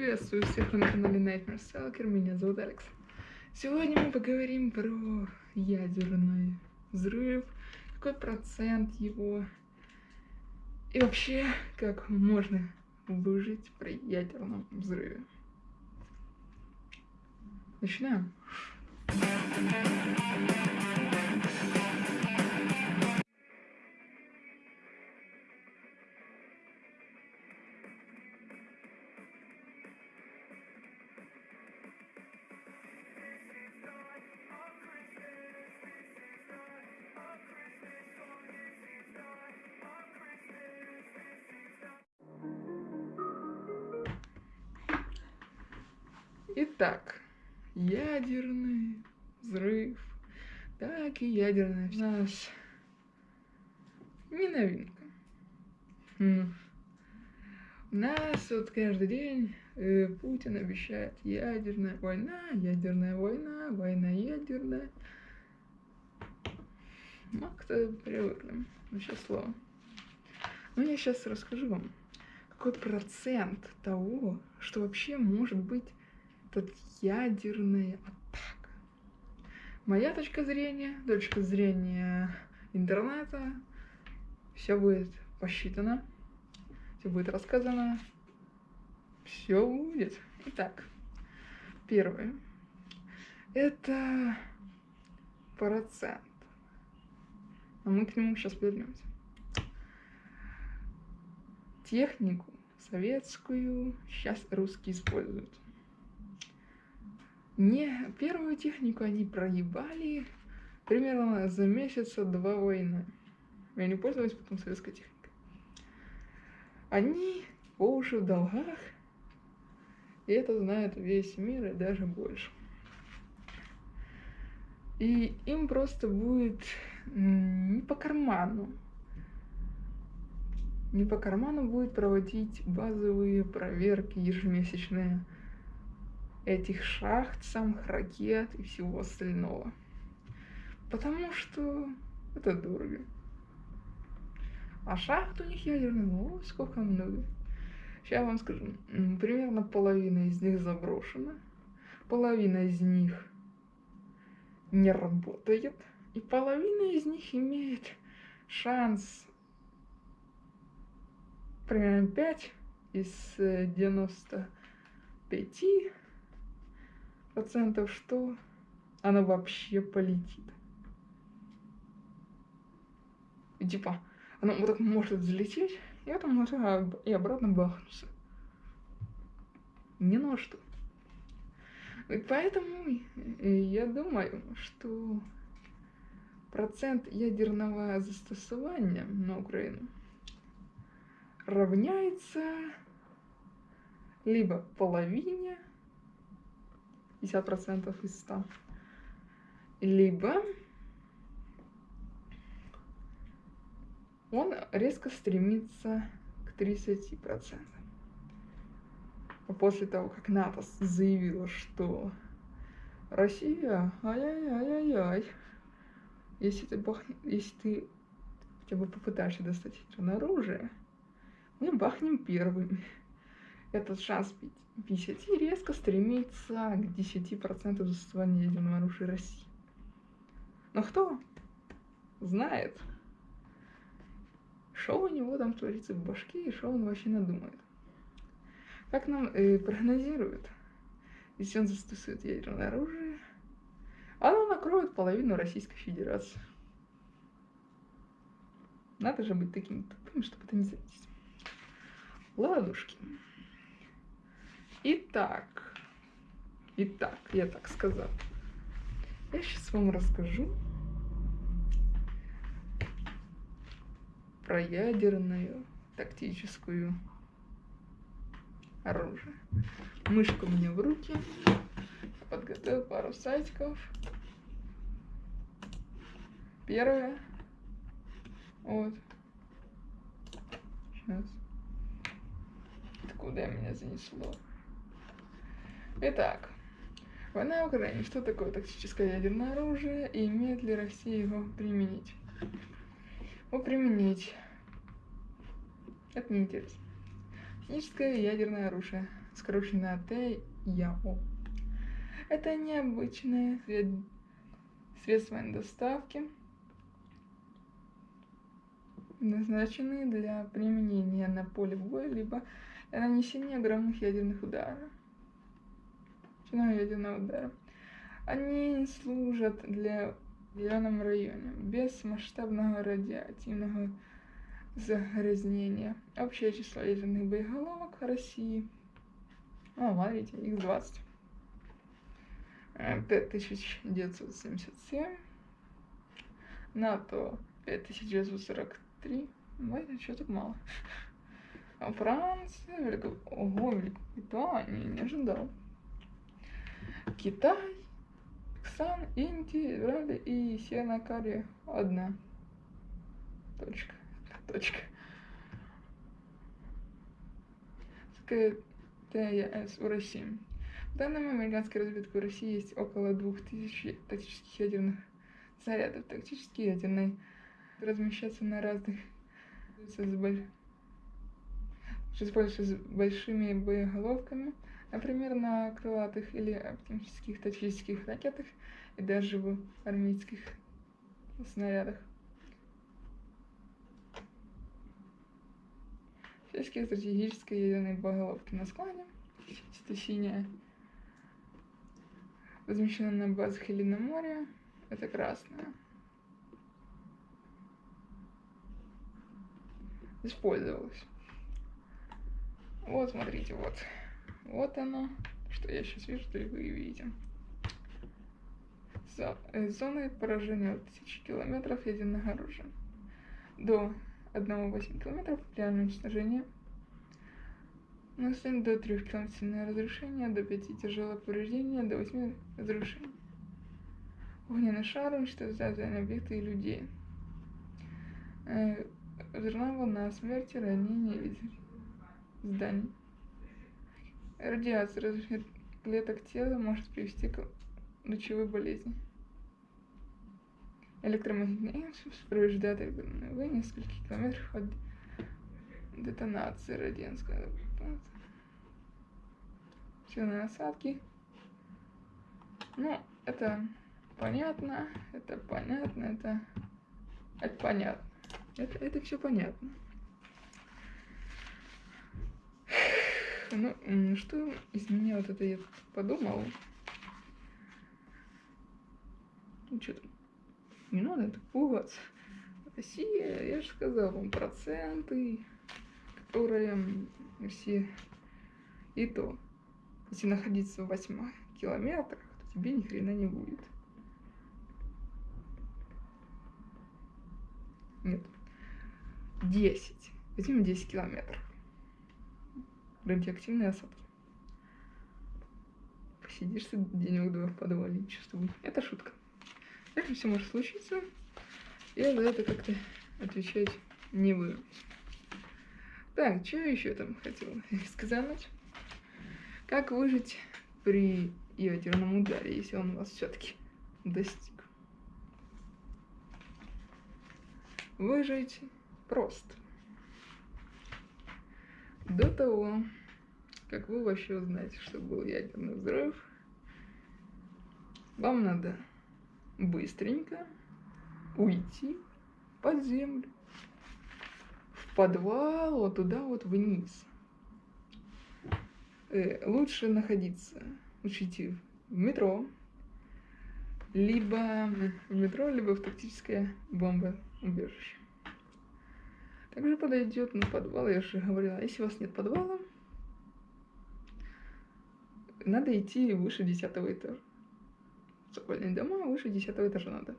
Приветствую всех на канале Nightmare Stalker, меня зовут Алекс. Сегодня мы поговорим про ядерный взрыв, какой процент его, и вообще, как можно выжить при ядерном взрыве. Начинаем. Итак, ядерный взрыв, так и ядерная у нас не новинка. У нас вот каждый день э, Путин обещает ядерная война, ядерная война, война ядерная. Ну, кто привыкли, вообще слово. Ну, я сейчас расскажу вам, какой процент того, что вообще может быть тут ядерная атака. Моя точка зрения, точка зрения интернета, все будет посчитано, все будет рассказано, все будет. Итак, первое. Это процент. А мы к нему сейчас вернемся. Технику советскую сейчас русские используют. Не, первую технику они проебали примерно за месяца два войны. И они пользовались потом советской техникой. Они по уши в долгах, и это знает весь мир и даже больше. И им просто будет не по карману. Не по карману будет проводить базовые проверки ежемесячные этих шахт, самых ракет и всего остального. Потому что это дорого. А шахт у них ядерных, ну, сколько много. Сейчас вам скажу. Примерно половина из них заброшена. Половина из них не работает. И половина из них имеет шанс примерно 5 из 95 процентов, что она вообще полетит. И типа, она вот так может взлететь, и это может и обратно бахнуться. Не на что. И поэтому я думаю, что процент ядерного застосования на Украину равняется либо половине 50% из 100. Либо он резко стремится к 30%. А после того, как НАТО заявила, что Россия, ай-яй-яй-яй-яй, если ты, бах... если ты хотя бы попытаешься достать ядерное оружие, мы бахнем первыми. Этот шанс 50 резко стремится к 10% застосования ядерного оружия России. Но кто знает, что у него там творится в башке и что он вообще надумает. Как нам э, прогнозируют, если он застосует ядерное оружие, оно накроет половину Российской Федерации. Надо же быть таким тупым, чтобы это не заметить. Ладушки. Итак, итак, я так сказал. Я сейчас вам расскажу про ядерную тактическую оружие. Мышка меня в руки. Подготовил пару сайтиков. Первое. Вот. Сейчас. Куда меня занесло? Итак, война в Украине. Что такое тактическое ядерное оружие и имеет ли Россия его применить? Его применить. Это неинтересно. Техническое ядерное оружие. скороченное ТЯО. Это необычное средства доставки, назначенные для применения на поле боя, либо нанесения огромных ядерных ударов. Ядерного удара. Они служат для в зеленом районе без масштабного радиоактивного загрязнения. Общее число ядерных боеголовок России. О, смотрите, их 20. 5977. НАТО 5943. Ой, что так мало. А Франция, Велико... Ого, Великобритания, не ожидал. Китай, Пакистан, Индия, Израиль и Северная Корея. Одна. Точка. Точка. ТЯС у России. В данном американской разведке в России есть около 2000 тактических ядерных зарядов. Тактические ядерные размещаться на разных с боль... используются с большими боеголовками, например, на крылатых или оптимистических тактических ракетах и даже в армейских снарядах. Всяческие стратегические ядерные боеголовки на складе, это синяя, размещена на базах или на море, это красная. Использовалась. Вот, смотрите, вот. Вот оно, что я сейчас вижу, что и вы видите. Э, зоны поражения от 1000 километров ядерного оружия. До 1,8 км реальное уничтожение. На до 3 км сильное разрушение, до 5 тяжелое повреждение, до 8 разрушений. Огненный шар уничтожает объекты и людей. Э, взрывная волна смерти, ранения или зданий. Радиация различных клеток тела может привести к лучевой болезни. Электромагнитный импульс повреждает в нескольких от детонации радианской сильные осадки. Ну, это понятно, это понятно, это, это понятно. Это, это все понятно. Ну, что из меня вот это я подумал? Ну, что там? Не надо так пугаться. Россия, я же сказал вам, проценты, которые все... И то, если находиться в 8 километрах, то тебе ни хрена не будет. Нет. 10. Возьмем 10 километров. Радиоактивные осадки. Посидишь ты день-два в подвале, чувствую. Это шутка. Это все может случиться. Я за это как-то отвечать не буду. Так, что еще там хотела сказать? Как выжить при ядерном ударе, если он вас все-таки достиг? Выжить просто. До того, как вы вообще узнаете, что был ядерный взрыв, вам надо быстренько уйти под землю, в подвал, вот туда вот вниз. Э, лучше находиться, идти в метро, либо в метро, либо в тактическое бомбоубежище. Также подойдет на подвал, я же говорила, если у вас нет подвала, надо идти выше десятого этажа цокольные дома выше десятого этажа надо.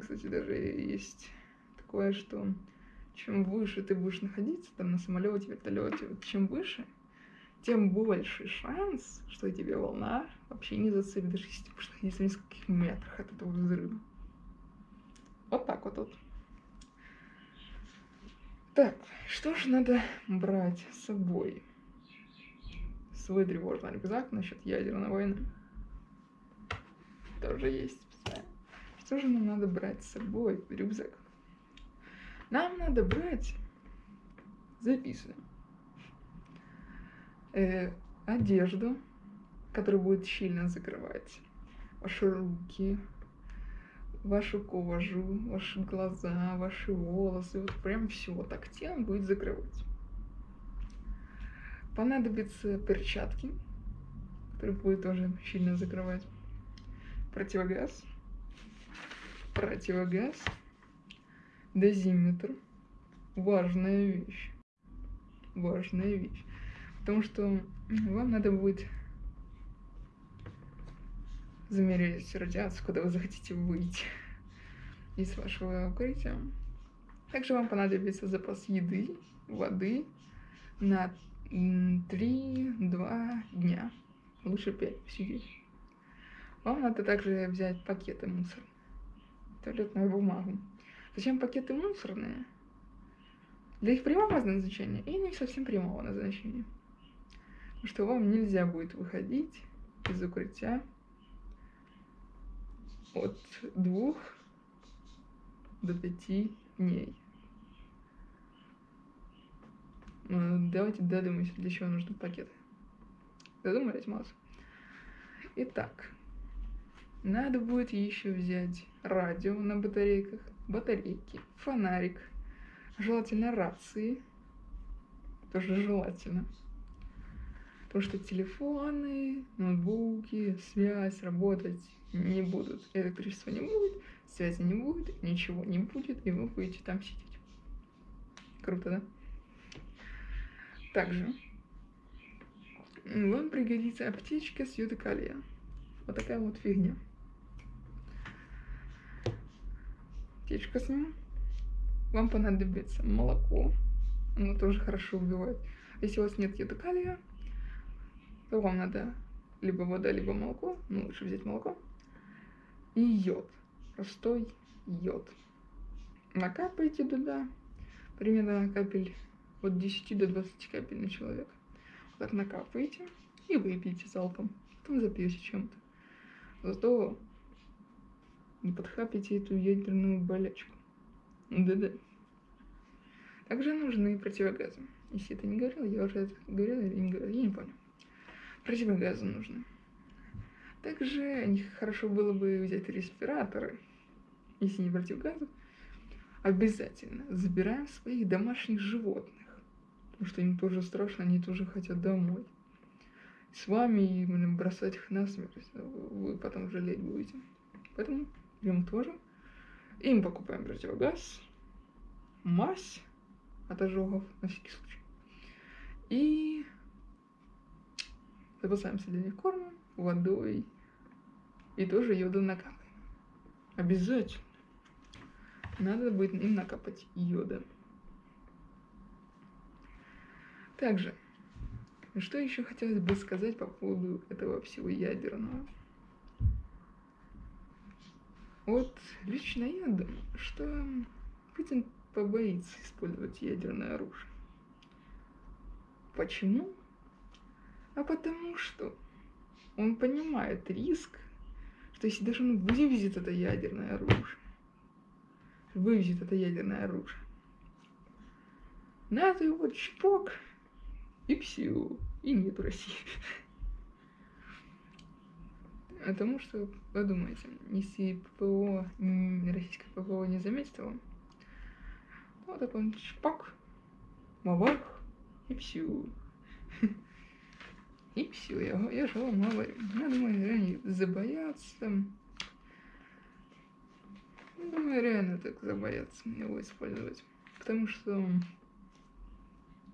Кстати, даже есть такое, что чем выше ты будешь находиться, там на самолете, вертолете, вот чем выше, тем больше шанс, что тебе волна вообще не зацепит, даже если ты будешь находиться в нескольких метрах от этого взрыва. Вот так вот вот. Так, что же надо брать с собой? свой тревожный рюкзак насчет ядерной войны. Тоже есть Что же нам надо брать с собой в рюкзак? Нам надо брать... Записываем. э, одежду, которая будет щельно закрывать ваши руки, вашу кожу, ваши глаза, ваши волосы, вот прям все так тело будет закрывать. Понадобятся перчатки, которые будет тоже сильно закрывать. Противогаз, противогаз, дозиметр, важная вещь, важная вещь, потому что вам надо будет замерить радиацию, куда вы захотите выйти из вашего укрытия. Также вам понадобится запас еды, воды на 3-2 дня. Лучше 5 сидеть. Вам надо также взять пакеты мусора, туалетную бумагу. Зачем пакеты мусорные? Для их прямого назначения и не совсем прямого назначения. Потому что вам нельзя будет выходить из укрытия от двух до пяти дней. Ну, давайте додумаемся, для чего нужны пакеты. Додумались, Маус? Итак, надо будет еще взять радио на батарейках, батарейки, фонарик, желательно рации, тоже желательно. Потому что телефоны, ноутбуки, связь работать не будут. Электричества не будет, связи не будет, ничего не будет, и вы будете там сидеть. Круто, да? Также вам пригодится аптечка с йода Вот такая вот фигня. Аптечка с ним. Вам понадобится молоко. Оно тоже хорошо убивает. Если у вас нет йода вам надо либо вода, либо молоко. Ну, лучше взять молоко и йод, простой йод. Накапайте туда примерно капель от 10 до 20 капель на человека. Вот так накапайте и выпейте залпом. Потом запьете чем-то. Зато не подхапите эту ядерную болячку. Да-да. Также нужны противогазы. Если это не говорил, я уже это говорила или не говорила, я не понял. Противогазы нужны. Также хорошо было бы взять респираторы, если не противогазы. Обязательно забираем своих домашних животных, потому что им тоже страшно, они тоже хотят домой. С вами именно бросать их на смерть, вы потом жалеть будете. Поэтому им тоже. Им покупаем противогаз, мазь от ожогов на всякий случай. И запасаемся для них кормом, водой и тоже йода накапаем. Обязательно. Надо будет им накапать йода. Также, что еще хотелось бы сказать по поводу этого всего ядерного? Вот лично я думаю, что Путин побоится использовать ядерное оружие. Почему? А потому что он понимает риск, что если даже он вывезет это ядерное оружие, вывезет это ядерное оружие, надо его чпок, и все, и нет России. Потому что, подумайте, если ППО, российское ППО не заметит его, вот так он чпок, мавах, и все. И все, я, я же вам. Я думаю, они забоятся. Думаю, реально так забоятся его использовать. Потому что,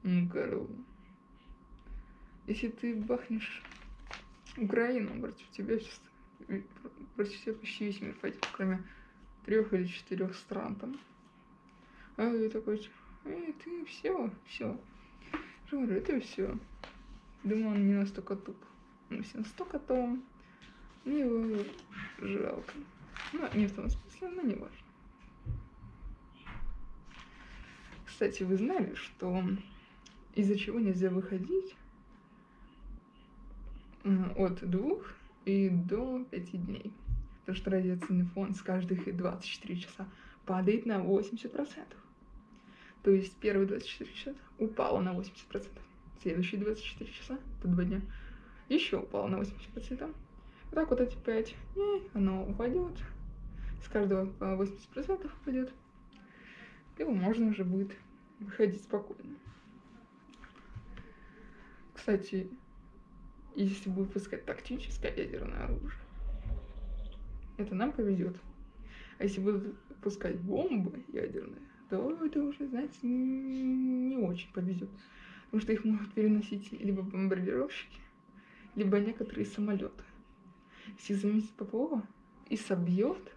ну, Карл, если ты бахнешь Украину против тебя, против тебя почти весь мир пойдет, кроме трех или четырех стран там. А я такой, эй, ты все, все. Я говорю, это все. Думаю, он не настолько туп. Ну, если настолько, то мне его жалко. Ну, не в том смысле, но не важно. Кстати, вы знали, что из-за чего нельзя выходить от двух и до пяти дней? Потому что радиационный фон с каждых 24 часа падает на 80%. То есть первые 24 часа упало на 80%. Следующие 24 часа, это два дня, еще упало на 80%. Вот так вот эти 5 дней оно упадет, с каждого по 80% упадет, и можно уже будет выходить спокойно. Кстати, если будет выпускать тактическое ядерное оружие, это нам повезет. А если будут пускать бомбы ядерные, то это уже, знаете, не очень повезет. Потому что их могут переносить либо бомбардировщики, либо некоторые самолеты. Если заметить Попова и собьет,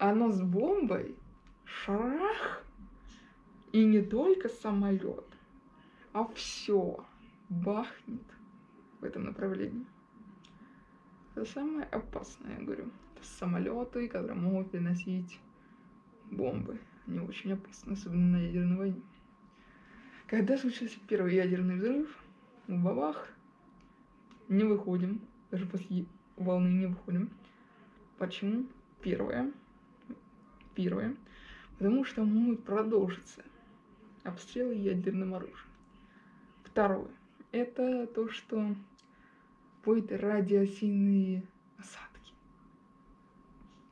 оно с бомбой, шарах, и не только самолет, а все бахнет в этом направлении. Это самое опасное, я говорю. Это самолеты, которые могут переносить бомбы. Они очень опасны, особенно на ядерной войне. Когда случился первый ядерный взрыв, в бабах, не выходим, даже после волны не выходим. Почему? Первое. Первое. Потому что могут продолжиться обстрелы ядерным оружием. Второе. Это то, что будет радиосильные осадки.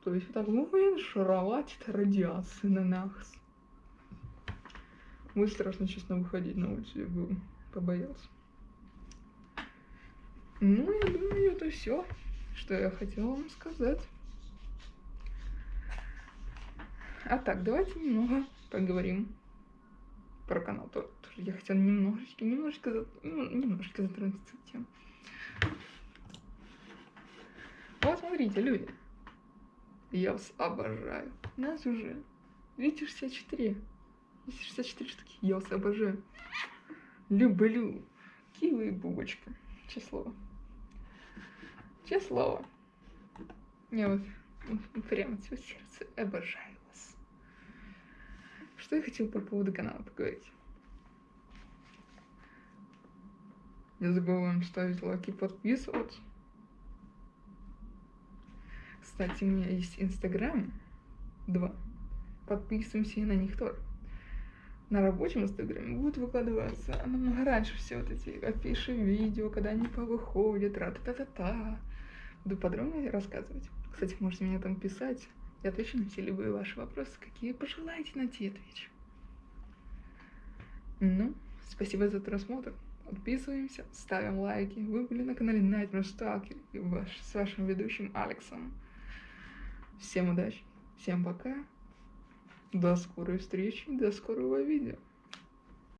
То есть вот так будет шаровать радиация на нас. Будет страшно, честно, выходить на улицу, я бы побоялся. Ну, я думаю, это все, что я хотела вам сказать. А так, давайте немного поговорим про канал. Тоже я хотела немножечко, немножечко, ну, немножечко затронуть эту тему. Вот смотрите, люди. Я вас обожаю. Нас уже 264. 264 штуки. Я вас обожаю. Люблю. Кивы и бубочка. Число. Число. Я вот прямо все сердце обожаю вас. Что я хотела по поводу канала поговорить? Не забываем ставить лайки, подписываться. Кстати, у меня есть Инстаграм. Два. Подписываемся и на них тоже. На рабочем Инстаграме будет выкладываться намного раньше все вот эти афиши, видео, когда они повыходят, ра-та-та-та-та. Буду подробно рассказывать. Кстати, можете мне там писать. Я отвечу на все любые ваши вопросы, какие пожелаете, на те отвечу. Ну, спасибо за просмотр. Подписываемся, ставим лайки. Вы были на канале Nightmare Stalker и ваш, с вашим ведущим Алексом. Всем удачи, всем пока. До скорой встречи, до скорого видео.